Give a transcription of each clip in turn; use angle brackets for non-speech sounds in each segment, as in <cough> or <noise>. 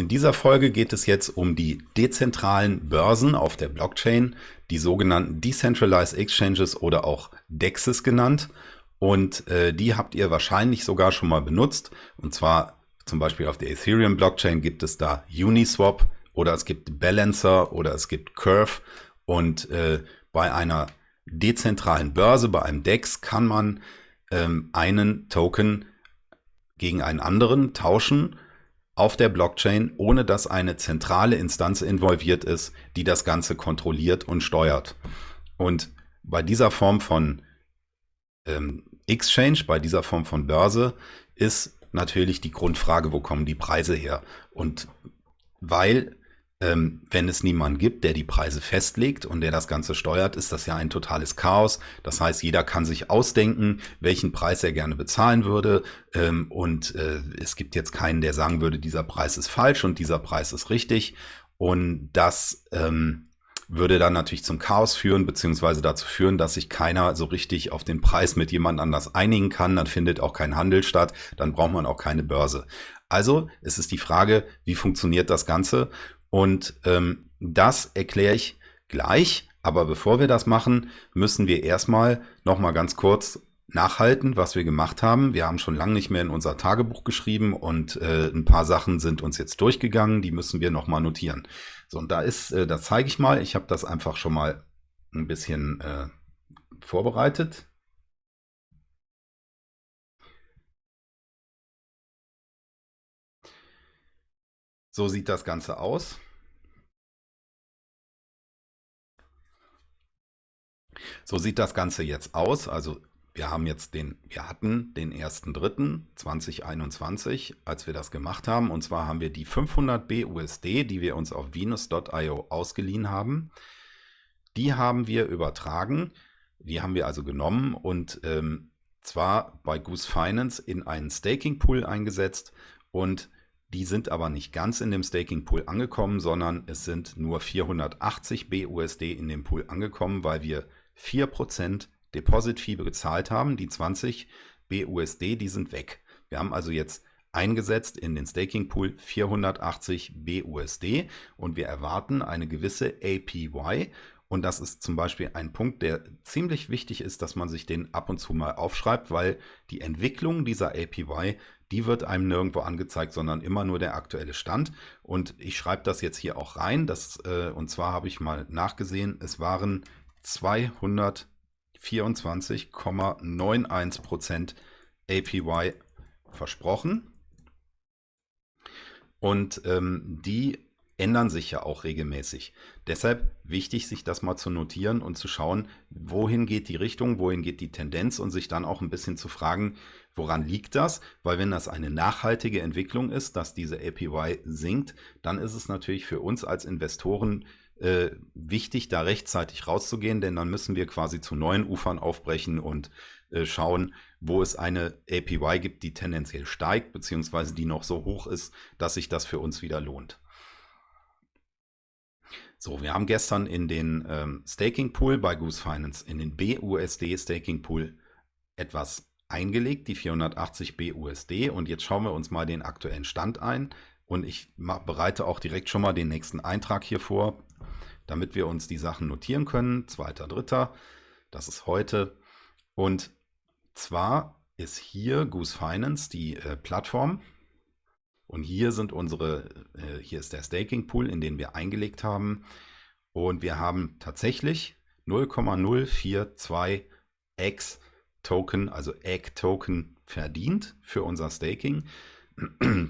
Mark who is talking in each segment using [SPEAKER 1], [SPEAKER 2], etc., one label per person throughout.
[SPEAKER 1] In dieser Folge geht es jetzt um die dezentralen Börsen auf der Blockchain, die sogenannten Decentralized Exchanges oder auch DEXs genannt. Und äh, die habt ihr wahrscheinlich sogar schon mal benutzt. Und zwar zum Beispiel auf der Ethereum Blockchain gibt es da Uniswap oder es gibt Balancer oder es gibt Curve. Und äh, bei einer dezentralen Börse, bei einem DEX, kann man ähm, einen Token gegen einen anderen tauschen auf der Blockchain, ohne dass eine zentrale Instanz involviert ist, die das Ganze kontrolliert und steuert. Und bei dieser Form von ähm, Exchange, bei dieser Form von Börse, ist natürlich die Grundfrage, wo kommen die Preise her? Und weil ähm, wenn es niemanden gibt, der die Preise festlegt und der das Ganze steuert, ist das ja ein totales Chaos. Das heißt, jeder kann sich ausdenken, welchen Preis er gerne bezahlen würde. Ähm, und äh, es gibt jetzt keinen, der sagen würde, dieser Preis ist falsch und dieser Preis ist richtig. Und das ähm, würde dann natürlich zum Chaos führen, beziehungsweise dazu führen, dass sich keiner so richtig auf den Preis mit jemand anders einigen kann. Dann findet auch kein Handel statt. Dann braucht man auch keine Börse. Also es ist die Frage, wie funktioniert das Ganze? Und ähm, das erkläre ich gleich. Aber bevor wir das machen, müssen wir erstmal noch mal ganz kurz nachhalten, was wir gemacht haben. Wir haben schon lange nicht mehr in unser Tagebuch geschrieben und äh, ein paar Sachen sind uns jetzt durchgegangen, die müssen wir noch mal notieren. So, und da ist, äh, das zeige ich mal. Ich habe das einfach schon mal ein bisschen äh, vorbereitet. So sieht das Ganze aus. So sieht das Ganze jetzt aus. Also wir haben jetzt den, wir hatten den 1.3.2021, als wir das gemacht haben. Und zwar haben wir die 500 BUSD, die wir uns auf Venus.io ausgeliehen haben. Die haben wir übertragen. Die haben wir also genommen und ähm, zwar bei Goose Finance in einen Staking Pool eingesetzt und die sind aber nicht ganz in dem Staking Pool angekommen, sondern es sind nur 480 BUSD in dem Pool angekommen, weil wir 4% Deposit Fee gezahlt haben. Die 20 BUSD, die sind weg. Wir haben also jetzt eingesetzt in den Staking Pool 480 BUSD und wir erwarten eine gewisse APY und das ist zum Beispiel ein Punkt, der ziemlich wichtig ist, dass man sich den ab und zu mal aufschreibt, weil die Entwicklung dieser APY, die wird einem nirgendwo angezeigt, sondern immer nur der aktuelle Stand. Und ich schreibe das jetzt hier auch rein. Das, äh, und zwar habe ich mal nachgesehen, es waren 224,91% APY versprochen. Und ähm, die ändern sich ja auch regelmäßig. Deshalb wichtig, sich das mal zu notieren und zu schauen, wohin geht die Richtung, wohin geht die Tendenz und sich dann auch ein bisschen zu fragen, woran liegt das? Weil wenn das eine nachhaltige Entwicklung ist, dass diese APY sinkt, dann ist es natürlich für uns als Investoren äh, wichtig, da rechtzeitig rauszugehen, denn dann müssen wir quasi zu neuen Ufern aufbrechen und äh, schauen, wo es eine APY gibt, die tendenziell steigt, beziehungsweise die noch so hoch ist, dass sich das für uns wieder lohnt. So, wir haben gestern in den ähm, Staking Pool bei Goose Finance, in den BUSD Staking Pool etwas eingelegt, die 480 BUSD. Und jetzt schauen wir uns mal den aktuellen Stand ein. Und ich bereite auch direkt schon mal den nächsten Eintrag hier vor, damit wir uns die Sachen notieren können. Zweiter, dritter, das ist heute. Und zwar ist hier Goose Finance die äh, Plattform, und hier sind unsere, äh, hier ist der Staking Pool, in den wir eingelegt haben. Und wir haben tatsächlich 0,042 X Token, also Egg Token verdient für unser Staking.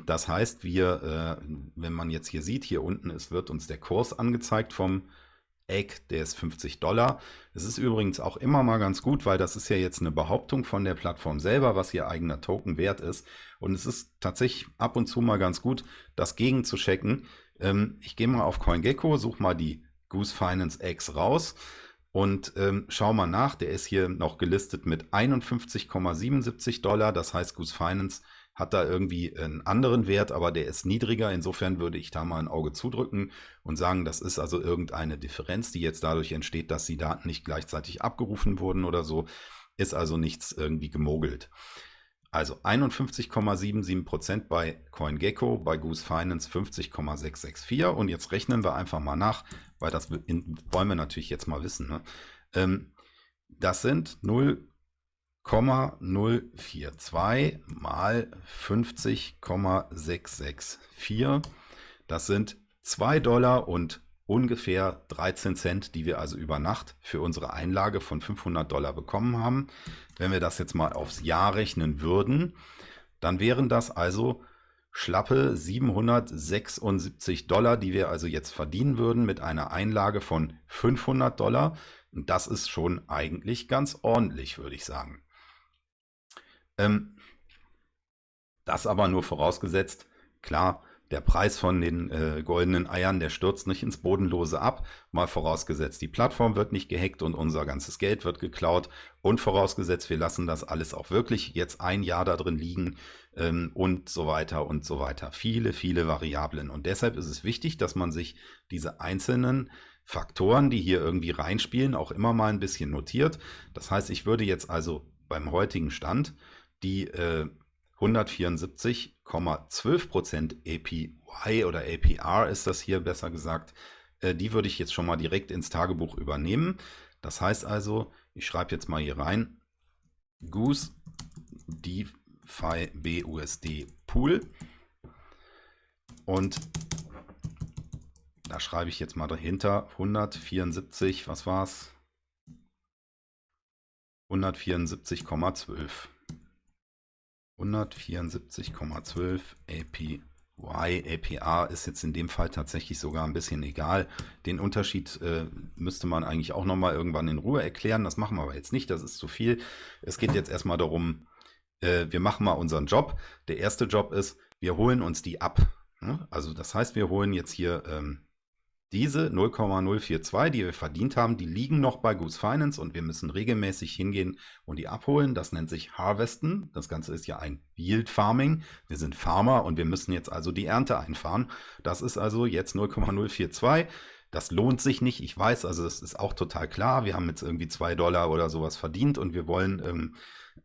[SPEAKER 1] Das heißt, wir, äh, wenn man jetzt hier sieht, hier unten es wird uns der Kurs angezeigt vom Egg, der ist 50 Dollar. Es ist übrigens auch immer mal ganz gut, weil das ist ja jetzt eine Behauptung von der Plattform selber, was ihr eigener Token wert ist. Und es ist tatsächlich ab und zu mal ganz gut, das gegen zu checken. Ähm, ich gehe mal auf CoinGecko, suche mal die Goose Finance X raus und ähm, schau mal nach. Der ist hier noch gelistet mit 51,77 Dollar. Das heißt, Goose Finance hat da irgendwie einen anderen Wert, aber der ist niedriger. Insofern würde ich da mal ein Auge zudrücken und sagen, das ist also irgendeine Differenz, die jetzt dadurch entsteht, dass die Daten nicht gleichzeitig abgerufen wurden oder so. Ist also nichts irgendwie gemogelt. Also 51,77% bei CoinGecko, bei Goose Finance 50,664 und jetzt rechnen wir einfach mal nach, weil das wollen wir natürlich jetzt mal wissen. Ne? Ähm, das sind 0,042 mal 50,664. Das sind 2 Dollar und ungefähr 13 Cent, die wir also über Nacht für unsere Einlage von 500 Dollar bekommen haben. Wenn wir das jetzt mal aufs Jahr rechnen würden, dann wären das also schlappe 776 Dollar, die wir also jetzt verdienen würden mit einer Einlage von 500 Dollar. Und das ist schon eigentlich ganz ordentlich, würde ich sagen. Ähm, das aber nur vorausgesetzt, klar, der Preis von den äh, goldenen Eiern, der stürzt nicht ins Bodenlose ab. Mal vorausgesetzt, die Plattform wird nicht gehackt und unser ganzes Geld wird geklaut. Und vorausgesetzt, wir lassen das alles auch wirklich jetzt ein Jahr da drin liegen ähm, und so weiter und so weiter. Viele, viele Variablen. Und deshalb ist es wichtig, dass man sich diese einzelnen Faktoren, die hier irgendwie reinspielen, auch immer mal ein bisschen notiert. Das heißt, ich würde jetzt also beim heutigen Stand die äh, 174,12% APY oder APR ist das hier besser gesagt. Äh, die würde ich jetzt schon mal direkt ins Tagebuch übernehmen. Das heißt also, ich schreibe jetzt mal hier rein, Goose DeFi BUSD Pool und da schreibe ich jetzt mal dahinter 174, was war es? 174,12. 174,12 APY. APR ist jetzt in dem Fall tatsächlich sogar ein bisschen egal. Den Unterschied äh, müsste man eigentlich auch nochmal irgendwann in Ruhe erklären. Das machen wir aber jetzt nicht, das ist zu viel. Es geht jetzt erstmal darum, äh, wir machen mal unseren Job. Der erste Job ist, wir holen uns die ab. Ne? Also das heißt, wir holen jetzt hier ähm, diese 0,042, die wir verdient haben, die liegen noch bei Goose Finance und wir müssen regelmäßig hingehen und die abholen. Das nennt sich Harvesten. Das Ganze ist ja ein Yield Farming. Wir sind Farmer und wir müssen jetzt also die Ernte einfahren. Das ist also jetzt 0,042. Das lohnt sich nicht. Ich weiß, also das ist auch total klar. Wir haben jetzt irgendwie zwei Dollar oder sowas verdient und wir wollen ähm,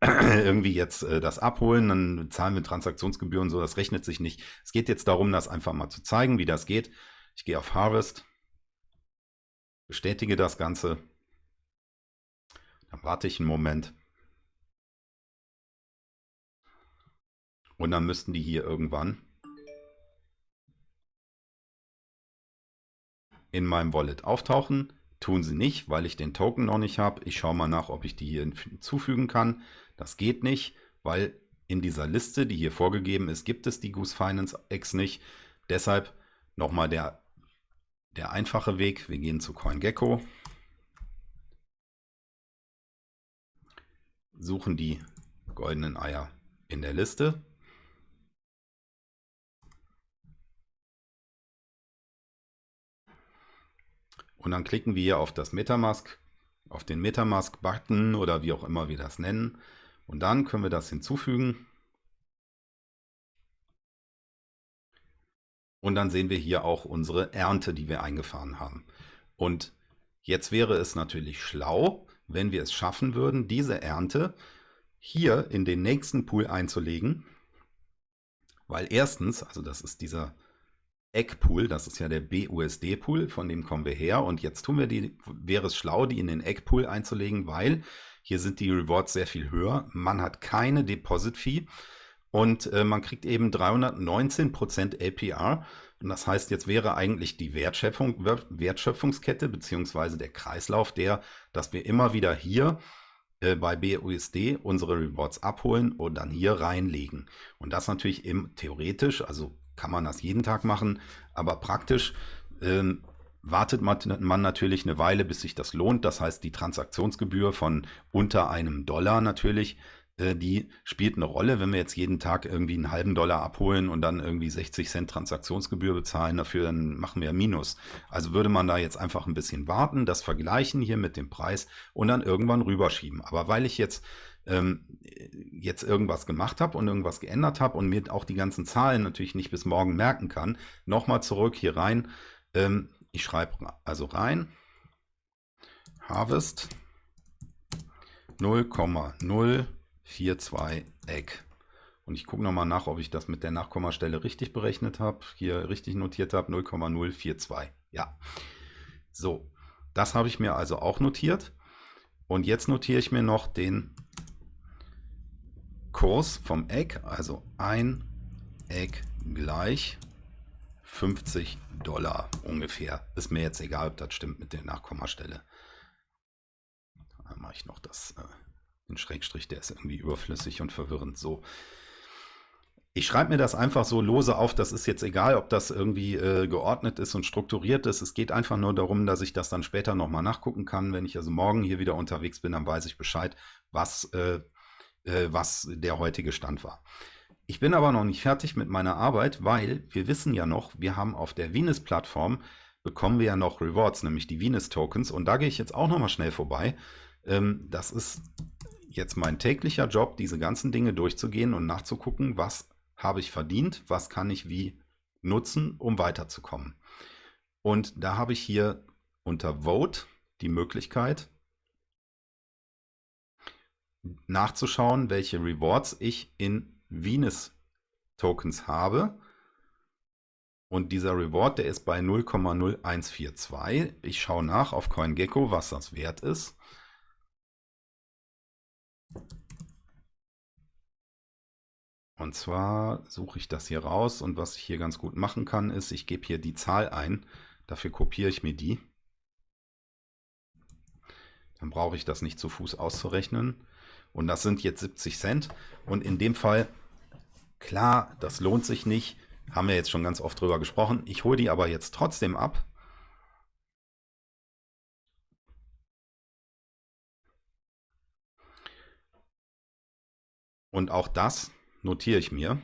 [SPEAKER 1] <clears throat> irgendwie jetzt äh, das abholen. Dann zahlen wir Transaktionsgebühren so. Das rechnet sich nicht. Es geht jetzt darum, das einfach mal zu zeigen, wie das geht. Ich gehe auf Harvest, bestätige das Ganze, dann warte ich einen Moment und dann müssten die hier irgendwann in meinem Wallet auftauchen. Tun sie nicht, weil ich den Token noch nicht habe. Ich schaue mal nach, ob ich die hier hinzufügen kann. Das geht nicht, weil in dieser Liste, die hier vorgegeben ist, gibt es die Goose Finance X nicht. Deshalb nochmal der der einfache Weg, wir gehen zu CoinGecko, suchen die goldenen Eier in der Liste. Und dann klicken wir hier auf das Metamask, auf den Metamask-Button oder wie auch immer wir das nennen. Und dann können wir das hinzufügen. Und dann sehen wir hier auch unsere Ernte, die wir eingefahren haben. Und jetzt wäre es natürlich schlau, wenn wir es schaffen würden, diese Ernte hier in den nächsten Pool einzulegen. Weil erstens, also das ist dieser Eggpool, das ist ja der BUSD-Pool, von dem kommen wir her. Und jetzt tun wir die, wäre es schlau, die in den Eggpool einzulegen, weil hier sind die Rewards sehr viel höher. Man hat keine Deposit-Fee. Und äh, man kriegt eben 319% APR. Und das heißt, jetzt wäre eigentlich die Wertschöpfung, Wertschöpfungskette beziehungsweise der Kreislauf der, dass wir immer wieder hier äh, bei BUSD unsere Rewards abholen und dann hier reinlegen. Und das natürlich im, theoretisch, also kann man das jeden Tag machen, aber praktisch ähm, wartet man natürlich eine Weile, bis sich das lohnt. Das heißt, die Transaktionsgebühr von unter einem Dollar natürlich die spielt eine Rolle, wenn wir jetzt jeden Tag irgendwie einen halben Dollar abholen und dann irgendwie 60 Cent Transaktionsgebühr bezahlen dafür, dann machen wir Minus. Also würde man da jetzt einfach ein bisschen warten, das vergleichen hier mit dem Preis und dann irgendwann rüberschieben. Aber weil ich jetzt ähm, jetzt irgendwas gemacht habe und irgendwas geändert habe und mir auch die ganzen Zahlen natürlich nicht bis morgen merken kann, nochmal zurück hier rein. Ähm, ich schreibe also rein Harvest 0,0 4, 2 Egg Und ich gucke nochmal nach, ob ich das mit der Nachkommastelle richtig berechnet habe, hier richtig notiert habe, 0,042. Ja. So, das habe ich mir also auch notiert. Und jetzt notiere ich mir noch den Kurs vom Eck, also ein Eck gleich 50 Dollar ungefähr. Ist mir jetzt egal, ob das stimmt mit der Nachkommastelle. Dann mache ich noch das, äh, den Schrägstrich, der ist irgendwie überflüssig und verwirrend. So. Ich schreibe mir das einfach so lose auf, das ist jetzt egal, ob das irgendwie äh, geordnet ist und strukturiert ist. Es geht einfach nur darum, dass ich das dann später nochmal nachgucken kann. Wenn ich also morgen hier wieder unterwegs bin, dann weiß ich Bescheid, was, äh, äh, was der heutige Stand war. Ich bin aber noch nicht fertig mit meiner Arbeit, weil wir wissen ja noch, wir haben auf der Venus-Plattform bekommen wir ja noch Rewards, nämlich die Venus-Tokens. Und da gehe ich jetzt auch nochmal schnell vorbei. Ähm, das ist jetzt mein täglicher Job, diese ganzen Dinge durchzugehen und nachzugucken, was habe ich verdient, was kann ich wie nutzen, um weiterzukommen. Und da habe ich hier unter Vote die Möglichkeit nachzuschauen, welche Rewards ich in Venus Tokens habe. Und dieser Reward, der ist bei 0,0142. Ich schaue nach auf CoinGecko, was das wert ist. Und zwar suche ich das hier raus und was ich hier ganz gut machen kann, ist, ich gebe hier die Zahl ein. Dafür kopiere ich mir die. Dann brauche ich das nicht zu Fuß auszurechnen. Und das sind jetzt 70 Cent. Und in dem Fall, klar, das lohnt sich nicht. Haben wir jetzt schon ganz oft drüber gesprochen. Ich hole die aber jetzt trotzdem ab. Und auch das notiere ich mir.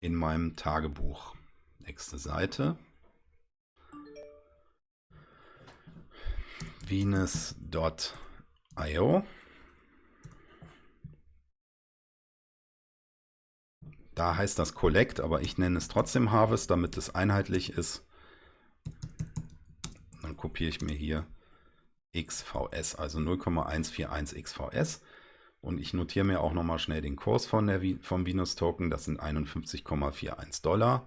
[SPEAKER 1] In meinem Tagebuch. Nächste Seite. Venus.io. Da heißt das Collect, aber ich nenne es trotzdem Harvest, damit es einheitlich ist. Dann kopiere ich mir hier XVS, also 0,141 XVS. Und ich notiere mir auch nochmal schnell den Kurs von der, vom Venus Token. Das sind 51,41 Dollar.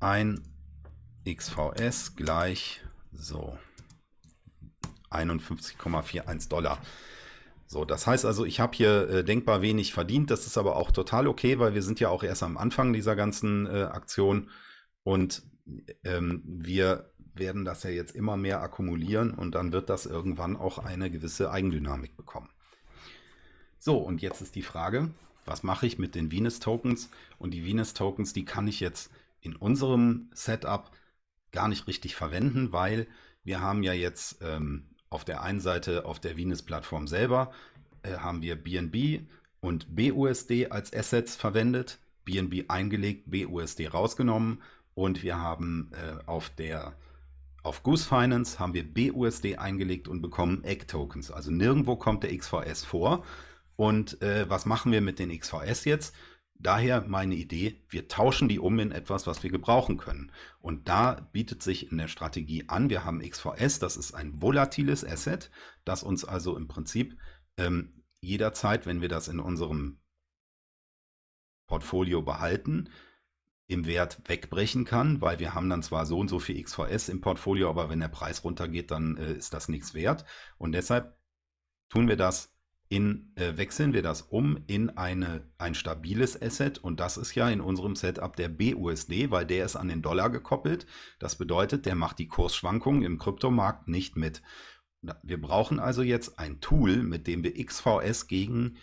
[SPEAKER 1] Ein XVS gleich so 51,41 Dollar. So, das heißt also, ich habe hier äh, denkbar wenig verdient. Das ist aber auch total okay, weil wir sind ja auch erst am Anfang dieser ganzen äh, Aktion und ähm, wir werden das ja jetzt immer mehr akkumulieren und dann wird das irgendwann auch eine gewisse Eigendynamik bekommen. So, und jetzt ist die Frage, was mache ich mit den Venus-Tokens? Und die Venus-Tokens, die kann ich jetzt in unserem Setup gar nicht richtig verwenden, weil wir haben ja jetzt ähm, auf der einen Seite auf der Venus-Plattform selber äh, haben wir BNB und BUSD als Assets verwendet, BNB eingelegt, BUSD rausgenommen und wir haben äh, auf der auf Goose Finance haben wir BUSD eingelegt und bekommen Egg-Tokens. Also nirgendwo kommt der XVS vor. Und äh, was machen wir mit den XVS jetzt? Daher meine Idee, wir tauschen die um in etwas, was wir gebrauchen können. Und da bietet sich in der Strategie an, wir haben XVS, das ist ein volatiles Asset, das uns also im Prinzip ähm, jederzeit, wenn wir das in unserem Portfolio behalten, im Wert wegbrechen kann, weil wir haben dann zwar so und so viel XVS im Portfolio, aber wenn der Preis runtergeht, dann äh, ist das nichts wert. Und deshalb tun wir das in, äh, wechseln wir das um in eine, ein stabiles Asset und das ist ja in unserem Setup der BUSD, weil der ist an den Dollar gekoppelt. Das bedeutet, der macht die Kursschwankungen im Kryptomarkt nicht mit. Wir brauchen also jetzt ein Tool, mit dem wir XVS gegen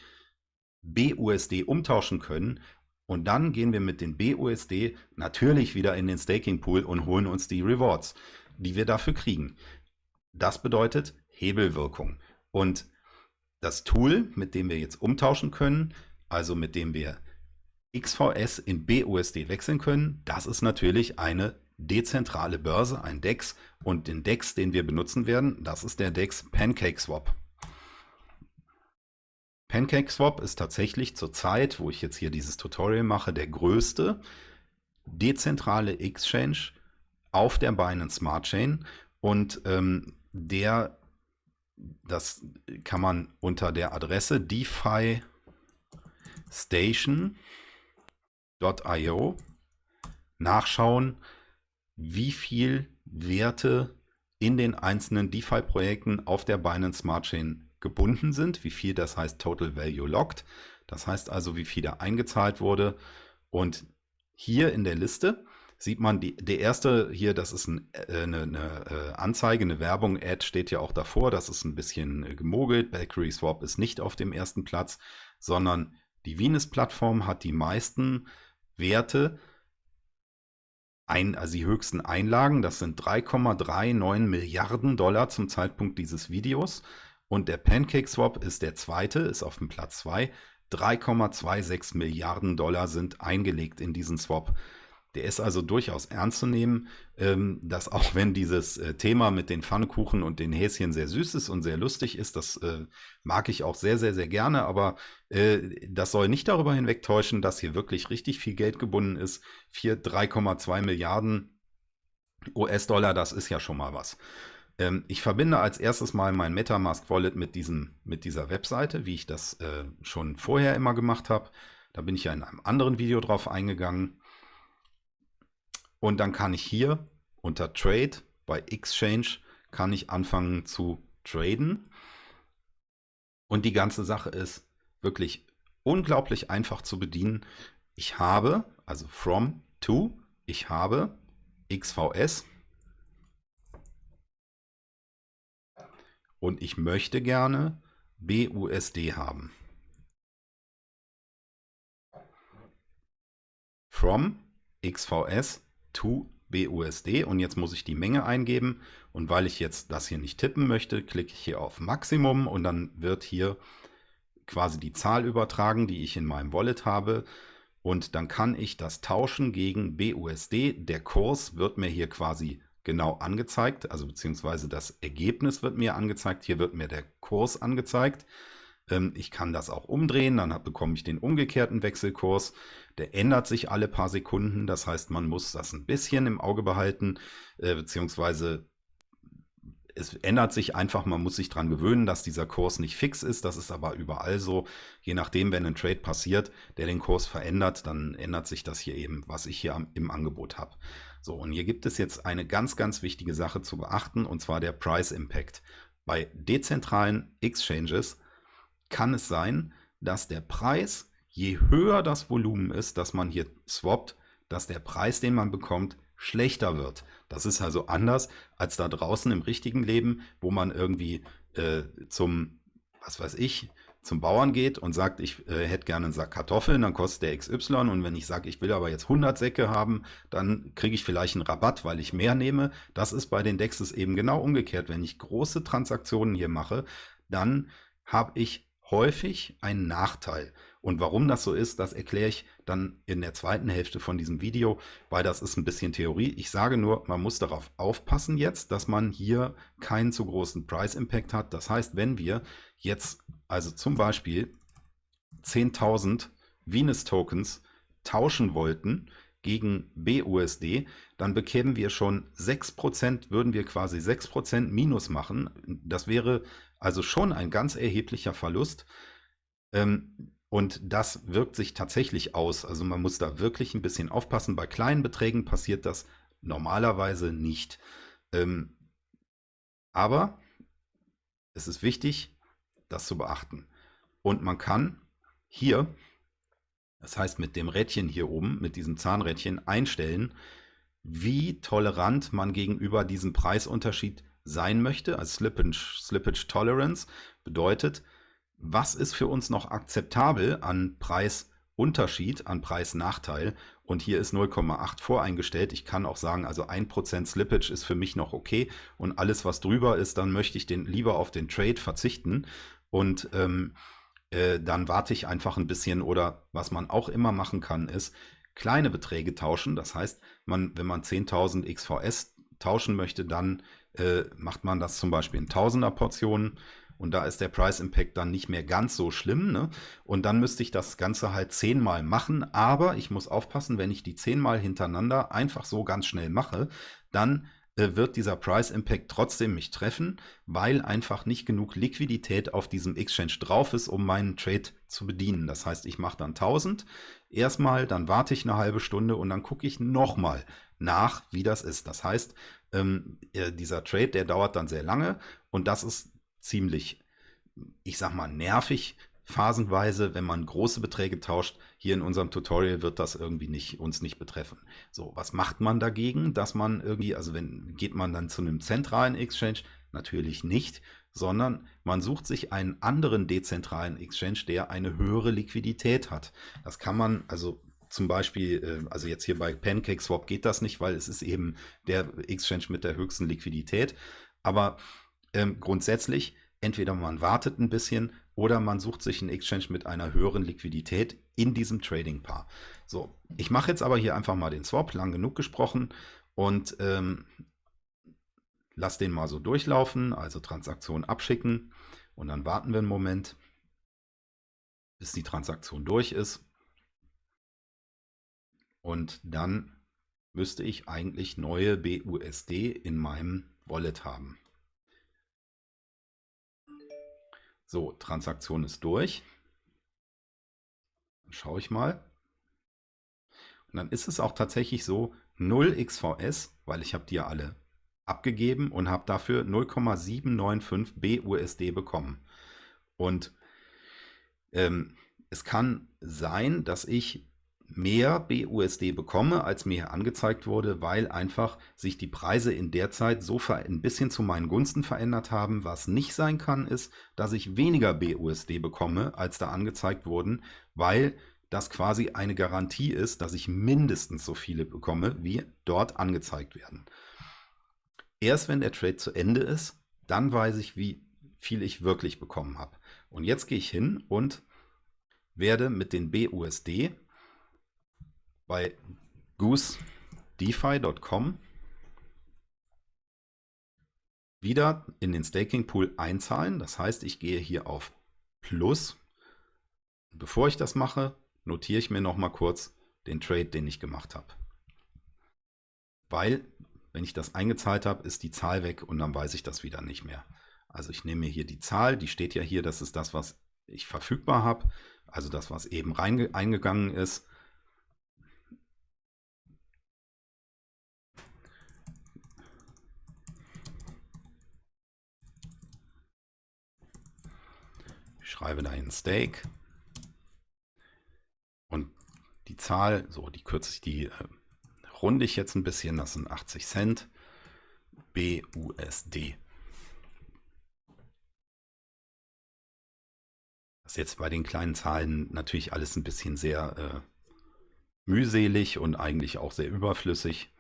[SPEAKER 1] BUSD umtauschen können und dann gehen wir mit den BUSD natürlich wieder in den Staking Pool und holen uns die Rewards, die wir dafür kriegen. Das bedeutet Hebelwirkung. Und das Tool, mit dem wir jetzt umtauschen können, also mit dem wir XVS in BUSD wechseln können, das ist natürlich eine dezentrale Börse, ein DEX. Und den DEX, den wir benutzen werden, das ist der DEX PancakeSwap. PancakeSwap ist tatsächlich zur Zeit, wo ich jetzt hier dieses Tutorial mache, der größte dezentrale Exchange auf der Binance Smart Chain. Und ähm, der das kann man unter der Adresse DeFi station.io nachschauen, wie viel Werte in den einzelnen DeFi-Projekten auf der Binance Smart Chain gebunden sind, wie viel das heißt Total Value Locked, das heißt also, wie viel da eingezahlt wurde. Und hier in der Liste sieht man, die, der erste hier, das ist ein, äh, eine, eine, äh, Anzeige, eine Werbung, Ad steht ja auch davor, das ist ein bisschen äh, gemogelt. Bakery Swap ist nicht auf dem ersten Platz, sondern die Venus-Plattform hat die meisten Werte, ein, also die höchsten Einlagen, das sind 3,39 Milliarden Dollar zum Zeitpunkt dieses Videos. Und der Pancake Swap ist der zweite, ist auf dem Platz 2. 3,26 Milliarden Dollar sind eingelegt in diesen Swap. Der ist also durchaus ernst zu nehmen, ähm, dass auch wenn dieses äh, Thema mit den Pfannkuchen und den Häschen sehr süß ist und sehr lustig ist, das äh, mag ich auch sehr, sehr, sehr gerne, aber äh, das soll nicht darüber hinwegtäuschen, dass hier wirklich richtig viel Geld gebunden ist. 3,2 Milliarden US-Dollar, das ist ja schon mal was. Ähm, ich verbinde als erstes mal mein Metamask Wallet mit, diesem, mit dieser Webseite, wie ich das äh, schon vorher immer gemacht habe. Da bin ich ja in einem anderen Video drauf eingegangen. Und dann kann ich hier unter Trade bei Exchange kann ich anfangen zu traden. Und die ganze Sache ist wirklich unglaublich einfach zu bedienen. Ich habe, also from to, ich habe XVS und ich möchte gerne BUSD haben. From XVS to BUSD und jetzt muss ich die Menge eingeben und weil ich jetzt das hier nicht tippen möchte, klicke ich hier auf Maximum und dann wird hier quasi die Zahl übertragen, die ich in meinem Wallet habe und dann kann ich das tauschen gegen BUSD. Der Kurs wird mir hier quasi genau angezeigt, also beziehungsweise das Ergebnis wird mir angezeigt. Hier wird mir der Kurs angezeigt. Ähm, ich kann das auch umdrehen, dann bekomme ich den umgekehrten Wechselkurs. Der ändert sich alle paar Sekunden, das heißt, man muss das ein bisschen im Auge behalten, äh, beziehungsweise es ändert sich einfach, man muss sich daran gewöhnen, dass dieser Kurs nicht fix ist. Das ist aber überall so. Je nachdem, wenn ein Trade passiert, der den Kurs verändert, dann ändert sich das hier eben, was ich hier im Angebot habe. So, und hier gibt es jetzt eine ganz, ganz wichtige Sache zu beachten, und zwar der Price Impact. Bei dezentralen Exchanges kann es sein, dass der Preis, je höher das Volumen ist, dass man hier swappt, dass der Preis, den man bekommt, schlechter wird. Das ist also anders als da draußen im richtigen Leben, wo man irgendwie äh, zum, was weiß ich, zum Bauern geht und sagt, ich äh, hätte gerne einen Sack Kartoffeln, dann kostet der XY und wenn ich sage, ich will aber jetzt 100 Säcke haben, dann kriege ich vielleicht einen Rabatt, weil ich mehr nehme. Das ist bei den Dexes eben genau umgekehrt. Wenn ich große Transaktionen hier mache, dann habe ich häufig ein Nachteil. Und warum das so ist, das erkläre ich dann in der zweiten Hälfte von diesem Video, weil das ist ein bisschen Theorie. Ich sage nur, man muss darauf aufpassen jetzt, dass man hier keinen zu großen Price Impact hat. Das heißt, wenn wir jetzt also zum Beispiel 10.000 Venus Tokens tauschen wollten, gegen BUSD, dann bekämen wir schon 6%, würden wir quasi 6% Minus machen. Das wäre also schon ein ganz erheblicher Verlust. Ähm, und das wirkt sich tatsächlich aus. Also man muss da wirklich ein bisschen aufpassen. Bei kleinen Beträgen passiert das normalerweise nicht. Ähm, aber es ist wichtig, das zu beachten. Und man kann hier das heißt, mit dem Rädchen hier oben, mit diesem Zahnrädchen einstellen, wie tolerant man gegenüber diesem Preisunterschied sein möchte. Also Slippage, Slippage Tolerance bedeutet, was ist für uns noch akzeptabel an Preisunterschied, an Preisnachteil. Und hier ist 0,8 voreingestellt. Ich kann auch sagen, also 1% Slippage ist für mich noch okay. Und alles, was drüber ist, dann möchte ich den lieber auf den Trade verzichten. Und ähm, äh, dann warte ich einfach ein bisschen oder was man auch immer machen kann, ist kleine Beträge tauschen. Das heißt, man, wenn man 10.000 XVS tauschen möchte, dann äh, macht man das zum Beispiel in Tausender Portionen und da ist der Price Impact dann nicht mehr ganz so schlimm. Ne? Und dann müsste ich das Ganze halt zehnmal machen, aber ich muss aufpassen, wenn ich die zehnmal hintereinander einfach so ganz schnell mache, dann wird dieser Price Impact trotzdem mich treffen, weil einfach nicht genug Liquidität auf diesem Exchange drauf ist, um meinen Trade zu bedienen. Das heißt, ich mache dann 1000 erstmal, dann warte ich eine halbe Stunde und dann gucke ich nochmal nach, wie das ist. Das heißt, ähm, äh, dieser Trade, der dauert dann sehr lange und das ist ziemlich, ich sag mal, nervig, phasenweise, wenn man große Beträge tauscht. Hier in unserem Tutorial wird das irgendwie nicht, uns nicht betreffen. So, was macht man dagegen, dass man irgendwie, also wenn, geht man dann zu einem zentralen Exchange? Natürlich nicht, sondern man sucht sich einen anderen dezentralen Exchange, der eine höhere Liquidität hat. Das kann man, also zum Beispiel, äh, also jetzt hier bei PancakeSwap geht das nicht, weil es ist eben der Exchange mit der höchsten Liquidität. Aber ähm, grundsätzlich, entweder man wartet ein bisschen oder man sucht sich einen Exchange mit einer höheren Liquidität in diesem Trading-Paar. So, ich mache jetzt aber hier einfach mal den Swap, lang genug gesprochen und ähm, lass den mal so durchlaufen, also Transaktion abschicken und dann warten wir einen Moment, bis die Transaktion durch ist. Und dann müsste ich eigentlich neue BUSD in meinem Wallet haben. So, Transaktion ist durch. Dann schaue ich mal. Und dann ist es auch tatsächlich so 0 XVS, weil ich habe die ja alle abgegeben und habe dafür 0,795 BUSD bekommen. Und ähm, es kann sein, dass ich mehr BUSD bekomme, als mir angezeigt wurde, weil einfach sich die Preise in der Zeit so ein bisschen zu meinen Gunsten verändert haben. Was nicht sein kann, ist, dass ich weniger BUSD bekomme, als da angezeigt wurden, weil das quasi eine Garantie ist, dass ich mindestens so viele bekomme, wie dort angezeigt werden. Erst wenn der Trade zu Ende ist, dann weiß ich, wie viel ich wirklich bekommen habe. Und jetzt gehe ich hin und werde mit den BUSD bei goosedefi.com wieder in den Staking Pool einzahlen. Das heißt, ich gehe hier auf Plus. Bevor ich das mache, notiere ich mir noch mal kurz den Trade, den ich gemacht habe. Weil, wenn ich das eingezahlt habe, ist die Zahl weg und dann weiß ich das wieder nicht mehr. Also ich nehme mir hier die Zahl, die steht ja hier, das ist das, was ich verfügbar habe, also das, was eben eingegangen ist. Schreibe da ein Stake und die Zahl, so die kürze ich, die äh, runde ich jetzt ein bisschen, das sind 80 Cent BUSD. Das ist jetzt bei den kleinen Zahlen natürlich alles ein bisschen sehr äh, mühselig und eigentlich auch sehr überflüssig.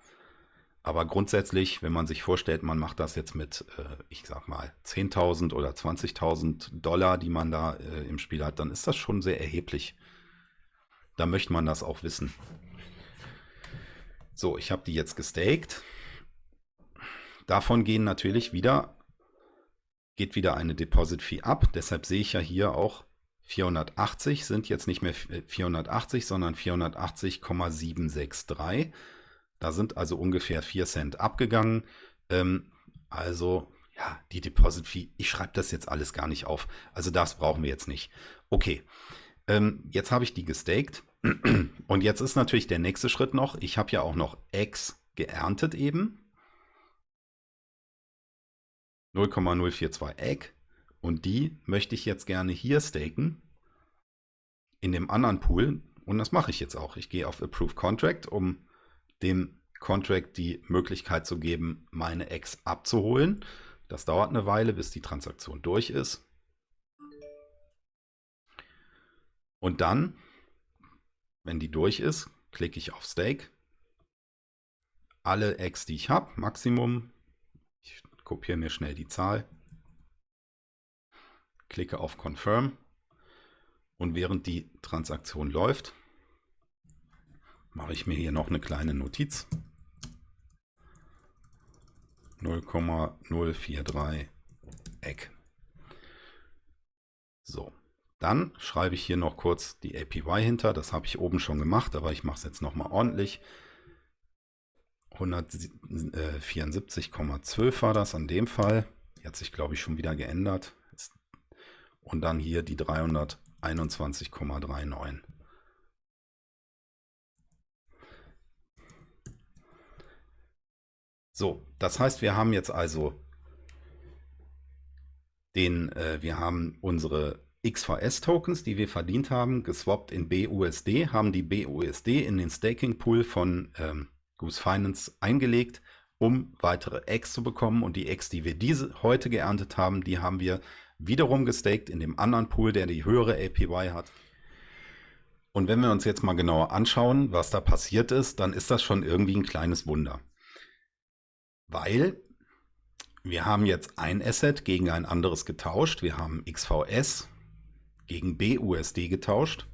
[SPEAKER 1] Aber grundsätzlich, wenn man sich vorstellt, man macht das jetzt mit, äh, ich sag mal, 10.000 oder 20.000 Dollar, die man da äh, im Spiel hat, dann ist das schon sehr erheblich. Da möchte man das auch wissen. So, ich habe die jetzt gestaked. Davon gehen natürlich wieder, geht wieder eine Deposit Fee ab. Deshalb sehe ich ja hier auch 480 sind jetzt nicht mehr 480, sondern 480,763. Da sind also ungefähr 4 Cent abgegangen. Ähm, also ja, die Deposit Fee, ich schreibe das jetzt alles gar nicht auf. Also das brauchen wir jetzt nicht. Okay, ähm, jetzt habe ich die gestaked. <clears throat> Und jetzt ist natürlich der nächste Schritt noch, ich habe ja auch noch X geerntet eben. 0,042 Egg. Und die möchte ich jetzt gerne hier staken. In dem anderen Pool. Und das mache ich jetzt auch. Ich gehe auf Approve Contract, um dem Contract die Möglichkeit zu geben, meine Ex abzuholen. Das dauert eine Weile, bis die Transaktion durch ist. Und dann, wenn die durch ist, klicke ich auf Stake. Alle Ex, die ich habe, Maximum. Ich kopiere mir schnell die Zahl. Klicke auf Confirm. Und während die Transaktion läuft, mache ich mir hier noch eine kleine Notiz. 0,043 Eck. So, dann schreibe ich hier noch kurz die APY hinter. Das habe ich oben schon gemacht, aber ich mache es jetzt nochmal ordentlich. 174,12 war das an dem Fall. Die hat sich, glaube ich, schon wieder geändert. Und dann hier die 321,39. So, das heißt, wir haben jetzt also den, äh, wir haben unsere XVS-Tokens, die wir verdient haben, geswappt in BUSD, haben die BUSD in den Staking-Pool von ähm, Goose Finance eingelegt, um weitere X zu bekommen. Und die X, die wir diese heute geerntet haben, die haben wir wiederum gestaked in dem anderen Pool, der die höhere APY hat. Und wenn wir uns jetzt mal genauer anschauen, was da passiert ist, dann ist das schon irgendwie ein kleines Wunder. Weil wir haben jetzt ein Asset gegen ein anderes getauscht. Wir haben XVS gegen BUSD getauscht,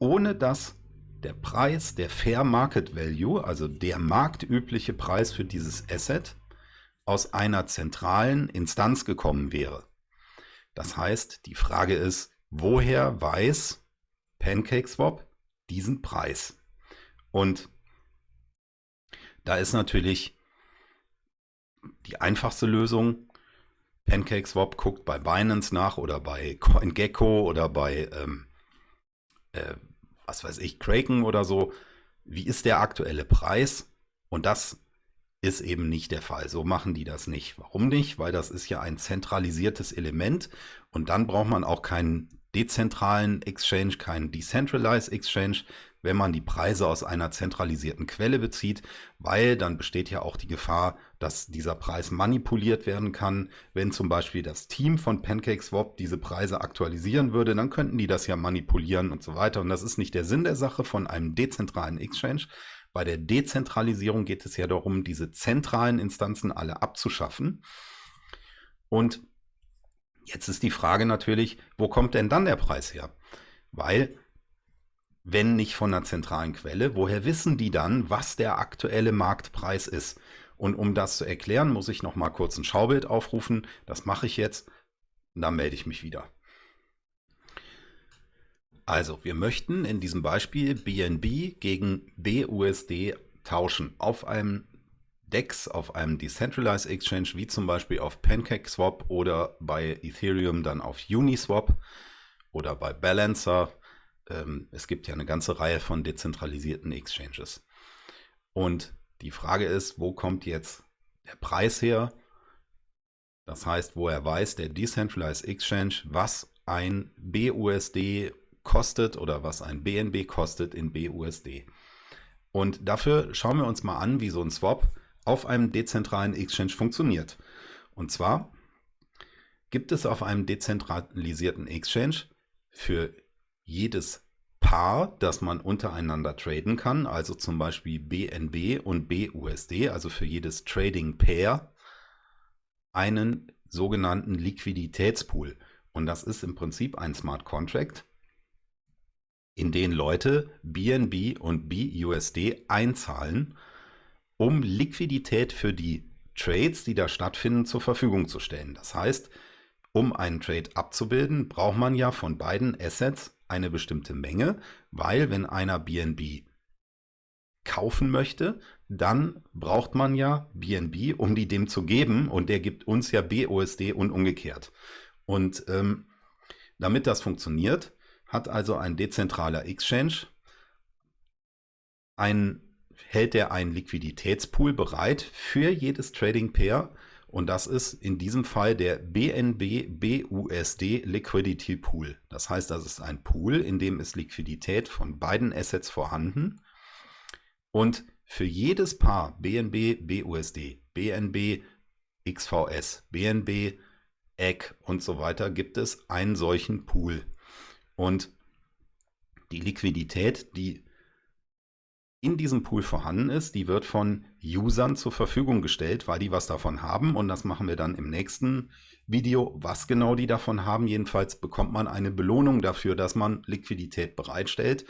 [SPEAKER 1] ohne dass der Preis, der Fair Market Value, also der marktübliche Preis für dieses Asset, aus einer zentralen Instanz gekommen wäre. Das heißt, die Frage ist, woher weiß PancakeSwap diesen Preis? Und da ist natürlich die einfachste Lösung. PancakeSwap guckt bei Binance nach oder bei CoinGecko oder bei, ähm, äh, was weiß ich, Kraken oder so. Wie ist der aktuelle Preis? Und das ist eben nicht der Fall. So machen die das nicht. Warum nicht? Weil das ist ja ein zentralisiertes Element und dann braucht man auch keinen dezentralen Exchange, keinen Decentralized Exchange, wenn man die Preise aus einer zentralisierten Quelle bezieht, weil dann besteht ja auch die Gefahr, dass dieser Preis manipuliert werden kann. Wenn zum Beispiel das Team von PancakeSwap diese Preise aktualisieren würde, dann könnten die das ja manipulieren und so weiter. Und das ist nicht der Sinn der Sache von einem dezentralen Exchange. Bei der Dezentralisierung geht es ja darum, diese zentralen Instanzen alle abzuschaffen. Und jetzt ist die Frage natürlich, wo kommt denn dann der Preis her? Weil wenn nicht von einer zentralen Quelle, woher wissen die dann, was der aktuelle Marktpreis ist? Und um das zu erklären, muss ich noch mal kurz ein Schaubild aufrufen. Das mache ich jetzt und dann melde ich mich wieder. Also, wir möchten in diesem Beispiel BNB gegen BUSD tauschen auf einem DEX, auf einem Decentralized Exchange, wie zum Beispiel auf PancakeSwap oder bei Ethereum dann auf Uniswap oder bei Balancer ähm, es gibt ja eine ganze Reihe von dezentralisierten Exchanges. Und die Frage ist, wo kommt jetzt der Preis her? Das heißt, woher weiß der Decentralized Exchange, was ein BUSD kostet oder was ein BNB kostet in BUSD. Und dafür schauen wir uns mal an, wie so ein Swap auf einem dezentralen Exchange funktioniert. Und zwar gibt es auf einem dezentralisierten Exchange für jedes Paar, das man untereinander traden kann, also zum Beispiel BNB und BUSD, also für jedes Trading Pair, einen sogenannten Liquiditätspool. Und das ist im Prinzip ein Smart Contract, in den Leute BNB und BUSD einzahlen, um Liquidität für die Trades, die da stattfinden, zur Verfügung zu stellen. Das heißt, um einen Trade abzubilden, braucht man ja von beiden Assets eine bestimmte Menge, weil wenn einer BNB kaufen möchte, dann braucht man ja BNB, um die dem zu geben und der gibt uns ja BUSD und umgekehrt. Und ähm, damit das funktioniert, hat also ein dezentraler Exchange ein, hält er einen Liquiditätspool bereit für jedes Trading Pair und das ist in diesem Fall der BNB BUSD Liquidity Pool. Das heißt, das ist ein Pool, in dem ist Liquidität von beiden Assets vorhanden. Und für jedes Paar BNB BUSD, BNB XVS, BNB EGG und so weiter gibt es einen solchen Pool. Und die Liquidität, die in diesem Pool vorhanden ist, die wird von Usern zur Verfügung gestellt, weil die was davon haben. Und das machen wir dann im nächsten Video, was genau die davon haben. Jedenfalls bekommt man eine Belohnung dafür, dass man Liquidität bereitstellt.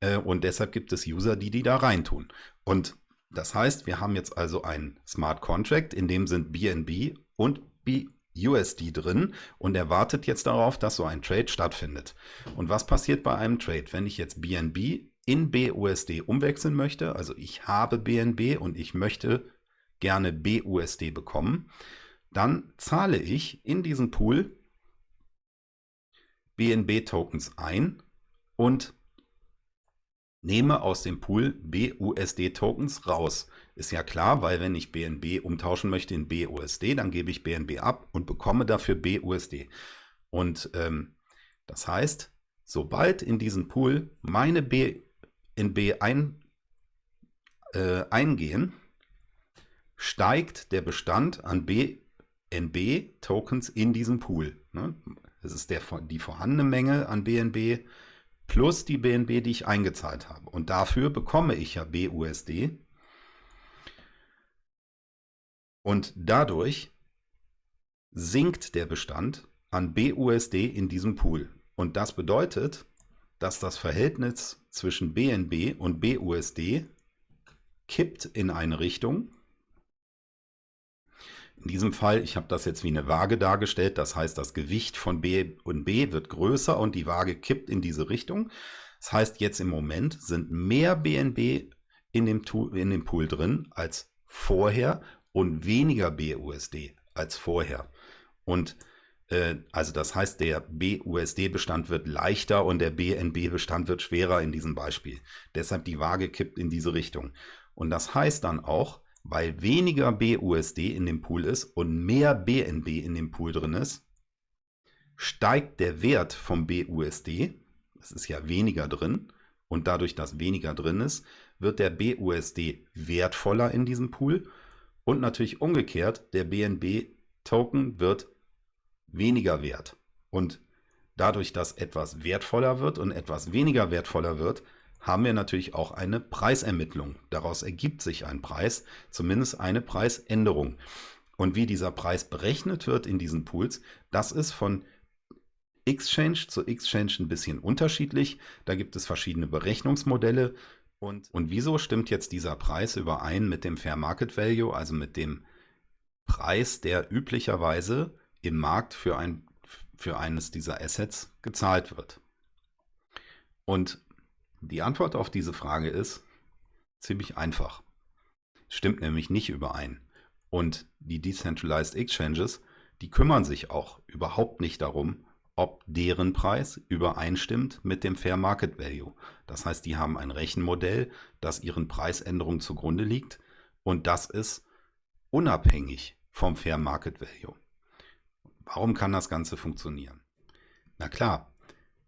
[SPEAKER 1] Äh, und deshalb gibt es User, die die da reintun. Und das heißt, wir haben jetzt also ein Smart Contract, in dem sind BNB und BUSD drin und er wartet jetzt darauf, dass so ein Trade stattfindet. Und was passiert bei einem Trade? Wenn ich jetzt BNB in BUSD umwechseln möchte, also ich habe BNB und ich möchte gerne BUSD bekommen, dann zahle ich in diesen Pool BNB-Tokens ein und nehme aus dem Pool BUSD-Tokens raus. Ist ja klar, weil wenn ich BNB umtauschen möchte in BUSD, dann gebe ich BNB ab und bekomme dafür BUSD. Und ähm, das heißt, sobald in diesen Pool meine BNB ein, äh, eingehen, steigt der Bestand an BNB-Tokens in diesem Pool. Ne? Das ist der, die vorhandene Menge an BNB plus die BNB, die ich eingezahlt habe. Und dafür bekomme ich ja BUSD. Und dadurch sinkt der Bestand an BUSD in diesem Pool. Und das bedeutet, dass das Verhältnis zwischen BNB und BUSD kippt in eine Richtung, in diesem Fall, ich habe das jetzt wie eine Waage dargestellt, das heißt, das Gewicht von B und B wird größer und die Waage kippt in diese Richtung. Das heißt, jetzt im Moment sind mehr BNB in dem, in dem Pool drin als vorher und weniger BUSD als vorher. Und also das heißt, der BUSD-Bestand wird leichter und der BNB-Bestand wird schwerer in diesem Beispiel. Deshalb die Waage kippt in diese Richtung. Und das heißt dann auch, weil weniger BUSD in dem Pool ist und mehr BNB in dem Pool drin ist, steigt der Wert vom BUSD, es ist ja weniger drin, und dadurch, dass weniger drin ist, wird der BUSD wertvoller in diesem Pool und natürlich umgekehrt, der BNB-Token wird weniger wert. Und dadurch, dass etwas wertvoller wird und etwas weniger wertvoller wird, haben wir natürlich auch eine Preisermittlung. Daraus ergibt sich ein Preis, zumindest eine Preisänderung. Und wie dieser Preis berechnet wird in diesen Pools, das ist von Exchange zu Exchange ein bisschen unterschiedlich. Da gibt es verschiedene Berechnungsmodelle. Und, und wieso stimmt jetzt dieser Preis überein mit dem Fair Market Value, also mit dem Preis, der üblicherweise im Markt für, ein, für eines dieser Assets gezahlt wird? Und die Antwort auf diese Frage ist ziemlich einfach. Stimmt nämlich nicht überein. Und die Decentralized Exchanges, die kümmern sich auch überhaupt nicht darum, ob deren Preis übereinstimmt mit dem Fair Market Value. Das heißt, die haben ein Rechenmodell, das ihren Preisänderungen zugrunde liegt und das ist unabhängig vom Fair Market Value. Warum kann das Ganze funktionieren? Na klar,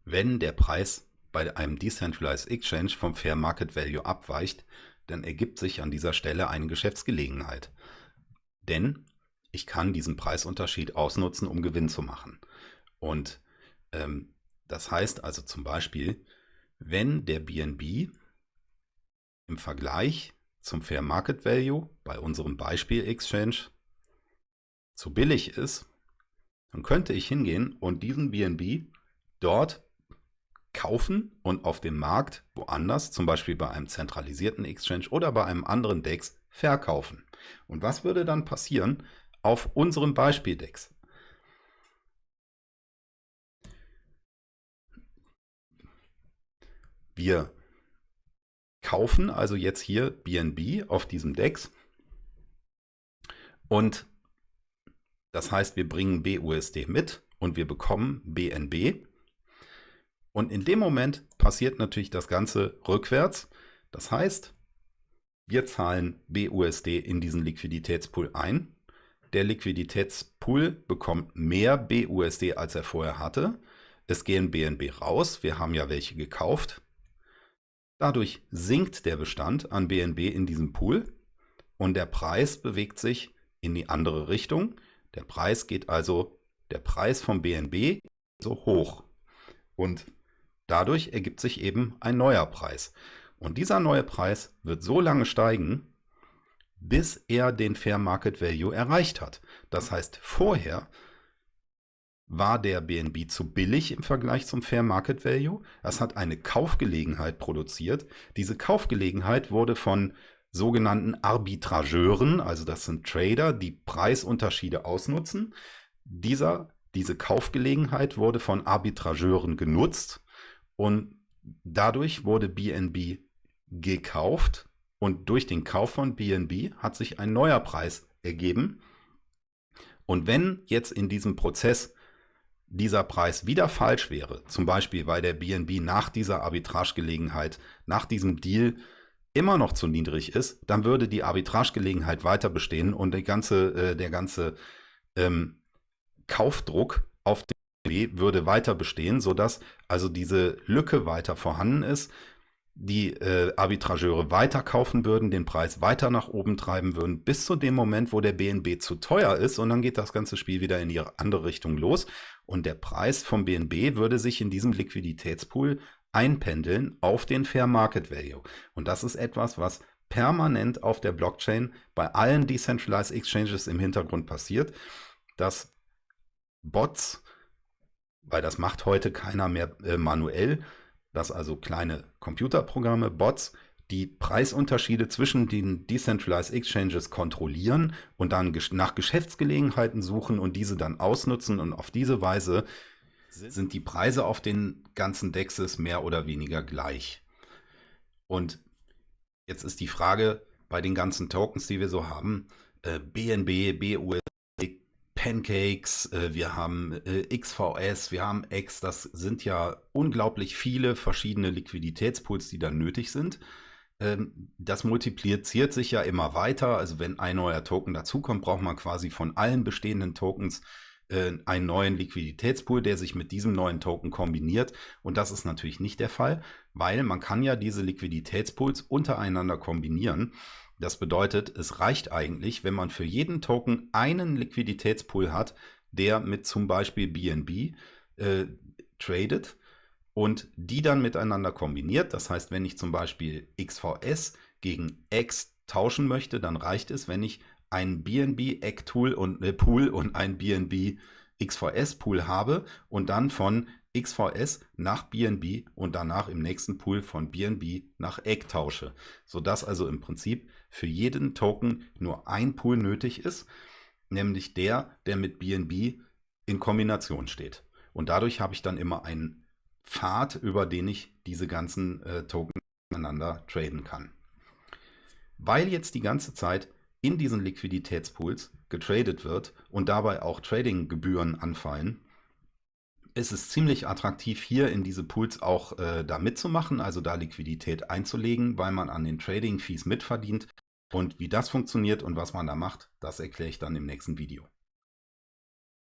[SPEAKER 1] wenn der Preis bei einem Decentralized Exchange vom Fair Market Value abweicht, dann ergibt sich an dieser Stelle eine Geschäftsgelegenheit. Denn ich kann diesen Preisunterschied ausnutzen, um Gewinn zu machen. Und ähm, das heißt also zum Beispiel, wenn der BNB im Vergleich zum Fair Market Value bei unserem Beispiel Exchange zu billig ist, dann könnte ich hingehen und diesen BNB dort kaufen und auf dem Markt woanders, zum Beispiel bei einem zentralisierten Exchange oder bei einem anderen DEX, verkaufen. Und was würde dann passieren auf unserem Beispiel DEX? Wir kaufen also jetzt hier BNB auf diesem DEX und das heißt, wir bringen BUSD mit und wir bekommen BNB und in dem Moment passiert natürlich das Ganze rückwärts. Das heißt, wir zahlen BUSD in diesen Liquiditätspool ein. Der Liquiditätspool bekommt mehr BUSD, als er vorher hatte. Es gehen BNB raus. Wir haben ja welche gekauft. Dadurch sinkt der Bestand an BNB in diesem Pool und der Preis bewegt sich in die andere Richtung. Der Preis geht also, der Preis vom BNB so hoch. Und Dadurch ergibt sich eben ein neuer Preis. Und dieser neue Preis wird so lange steigen, bis er den Fair Market Value erreicht hat. Das heißt, vorher war der BNB zu billig im Vergleich zum Fair Market Value. Das hat eine Kaufgelegenheit produziert. Diese Kaufgelegenheit wurde von sogenannten Arbitrageuren, also das sind Trader, die Preisunterschiede ausnutzen. Dieser, diese Kaufgelegenheit wurde von Arbitrageuren genutzt und dadurch wurde BNB gekauft und durch den Kauf von BNB hat sich ein neuer Preis ergeben. Und wenn jetzt in diesem Prozess dieser Preis wieder falsch wäre, zum Beispiel weil der BNB nach dieser Arbitragegelegenheit, nach diesem Deal immer noch zu niedrig ist, dann würde die Arbitragegelegenheit weiter bestehen und die ganze, äh, der ganze ähm, Kaufdruck auf den BNB würde weiter bestehen, sodass also diese Lücke weiter vorhanden ist, die äh, Arbitrageure weiter kaufen würden, den Preis weiter nach oben treiben würden, bis zu dem Moment, wo der BNB zu teuer ist und dann geht das ganze Spiel wieder in die andere Richtung los. Und der Preis vom BNB würde sich in diesem Liquiditätspool einpendeln auf den Fair Market Value. Und das ist etwas, was permanent auf der Blockchain bei allen Decentralized Exchanges im Hintergrund passiert, dass Bots, weil das macht heute keiner mehr äh, manuell, dass also kleine Computerprogramme, Bots, die Preisunterschiede zwischen den Decentralized Exchanges kontrollieren und dann nach Geschäftsgelegenheiten suchen und diese dann ausnutzen und auf diese Weise sind die Preise auf den ganzen Dexes mehr oder weniger gleich. Und jetzt ist die Frage bei den ganzen Tokens, die wir so haben, äh, BNB, BUSD, Pancakes, äh, wir haben äh, XVS, wir haben X, das sind ja unglaublich viele verschiedene Liquiditätspools, die dann nötig sind. Ähm, das multipliziert sich ja immer weiter. Also wenn ein neuer Token dazukommt, braucht man quasi von allen bestehenden Tokens äh, einen neuen Liquiditätspool, der sich mit diesem neuen Token kombiniert. Und das ist natürlich nicht der Fall, weil man kann ja diese Liquiditätspools untereinander kombinieren. Das bedeutet, es reicht eigentlich, wenn man für jeden Token einen Liquiditätspool hat, der mit zum Beispiel BNB äh, tradet und die dann miteinander kombiniert. Das heißt, wenn ich zum Beispiel XVS gegen X tauschen möchte, dann reicht es, wenn ich ein BNB Egg Tool und äh, Pool und ein BNB XVS Pool habe und dann von XVS nach BNB und danach im nächsten Pool von BNB nach Egg tausche, sodass also im Prinzip für jeden Token nur ein Pool nötig ist, nämlich der, der mit BNB in Kombination steht. Und dadurch habe ich dann immer einen Pfad, über den ich diese ganzen äh, Token miteinander traden kann. Weil jetzt die ganze Zeit in diesen Liquiditätspools getradet wird und dabei auch Tradinggebühren anfallen, ist es ziemlich attraktiv, hier in diese Pools auch äh, da mitzumachen, also da Liquidität einzulegen, weil man an den Trading-Fees mitverdient. Und wie das funktioniert und was man da macht, das erkläre ich dann im nächsten Video.